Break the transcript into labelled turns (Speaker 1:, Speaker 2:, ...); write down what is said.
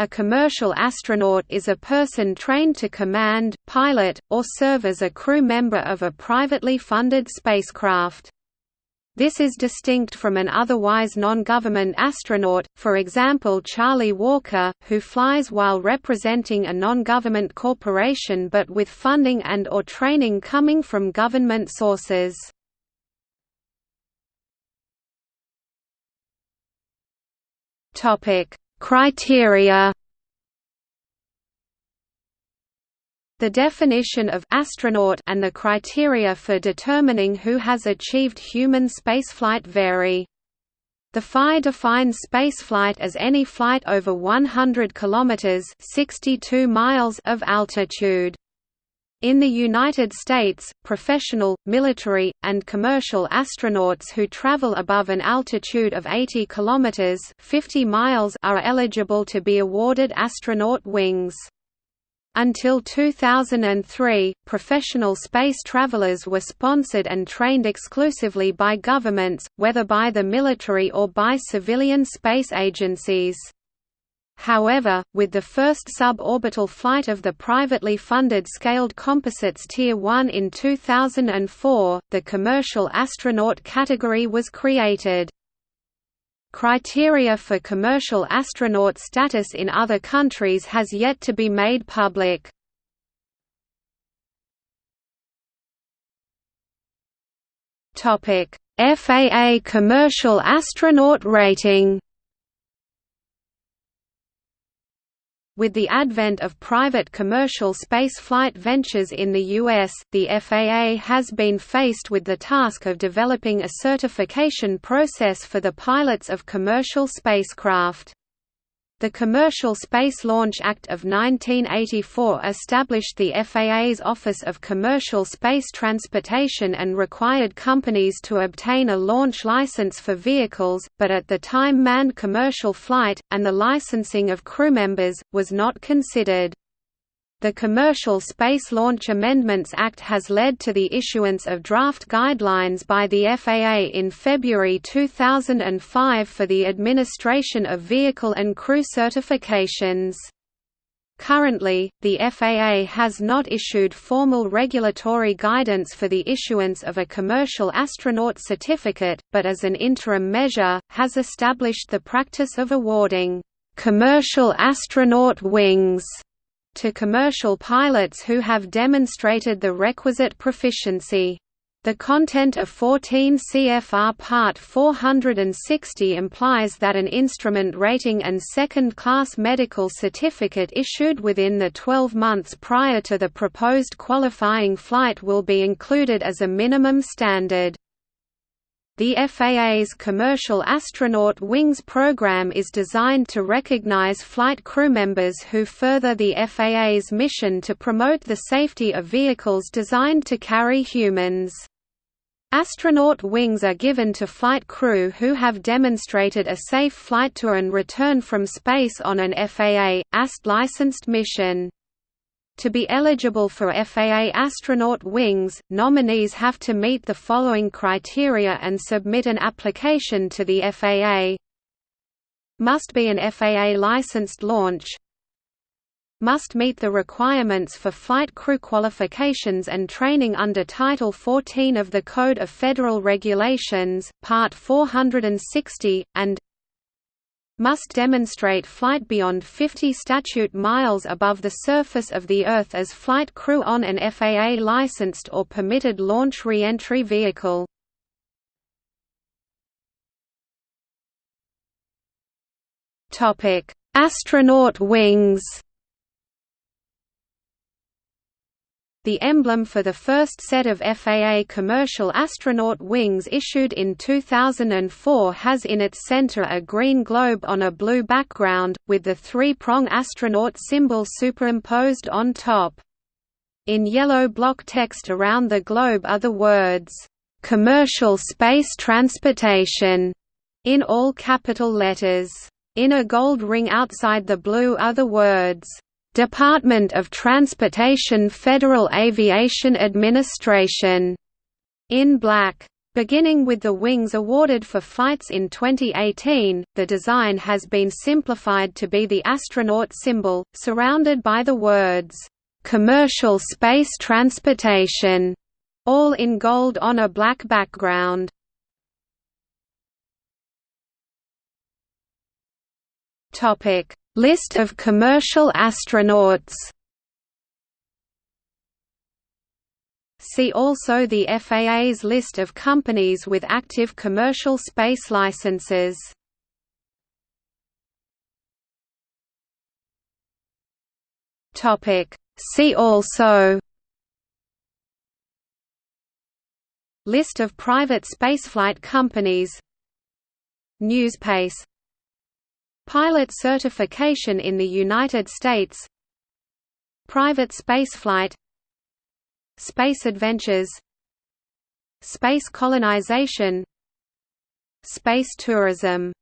Speaker 1: A commercial astronaut is a person trained to command, pilot, or serve as a crew member of a privately funded spacecraft. This is distinct from an otherwise non-government astronaut, for example Charlie Walker, who flies while representing a non-government corporation but with funding and or training coming from government sources. Topic: Criteria The definition of astronaut and the criteria for determining who has achieved human spaceflight vary. The FAI defines spaceflight as any flight over 100 kilometers (62 miles) of altitude. In the United States, professional, military, and commercial astronauts who travel above an altitude of 80 kilometers (50 miles) are eligible to be awarded astronaut wings. Until 2003, professional space travelers were sponsored and trained exclusively by governments, whether by the military or by civilian space agencies. However, with the first suborbital flight of the privately funded Scaled Composites Tier 1 in 2004, the commercial astronaut category was created. Criteria for commercial astronaut status in other countries has yet to be made public. FAA commercial astronaut rating With the advent of private commercial spaceflight ventures in the U.S., the FAA has been faced with the task of developing a certification process for the pilots of commercial spacecraft. The Commercial Space Launch Act of 1984 established the FAA's Office of Commercial Space Transportation and required companies to obtain a launch license for vehicles, but at the time manned commercial flight, and the licensing of crew members, was not considered. The Commercial Space Launch Amendments Act has led to the issuance of draft guidelines by the FAA in February 2005 for the administration of vehicle and crew certifications. Currently, the FAA has not issued formal regulatory guidance for the issuance of a commercial astronaut certificate, but as an interim measure, has established the practice of awarding commercial astronaut wings to commercial pilots who have demonstrated the requisite proficiency. The content of 14 CFR Part 460 implies that an instrument rating and second-class medical certificate issued within the 12 months prior to the proposed qualifying flight will be included as a minimum standard. The FAA's Commercial Astronaut Wings program is designed to recognize flight crew members who further the FAA's mission to promote the safety of vehicles designed to carry humans. Astronaut wings are given to flight crew who have demonstrated a safe flight to and return from space on an FAA, AST licensed mission. To be eligible for FAA astronaut wings, nominees have to meet the following criteria and submit an application to the FAA. Must be an FAA licensed launch. Must meet the requirements for flight crew qualifications and training under Title 14 of the Code of Federal Regulations, Part 460, and must demonstrate flight beyond 50 statute miles above the surface of the Earth as flight crew on an FAA-licensed or permitted launch re-entry vehicle. Astronaut wings The emblem for the first set of FAA commercial astronaut wings issued in 2004 has in its center a green globe on a blue background, with the three-prong astronaut symbol superimposed on top. In yellow block text around the globe are the words, "'Commercial Space Transportation' in all capital letters. In a gold ring outside the blue are the words, Department of Transportation Federal Aviation Administration in black. Beginning with the wings awarded for flights in 2018, the design has been simplified to be the astronaut symbol, surrounded by the words, "'Commercial Space Transportation' all in gold on a black background. List of commercial astronauts. See also the FAA's list of companies with active commercial space licenses. See also. List of private spaceflight companies. Newspace Pilot certification in the United States Private spaceflight Space adventures Space colonization Space tourism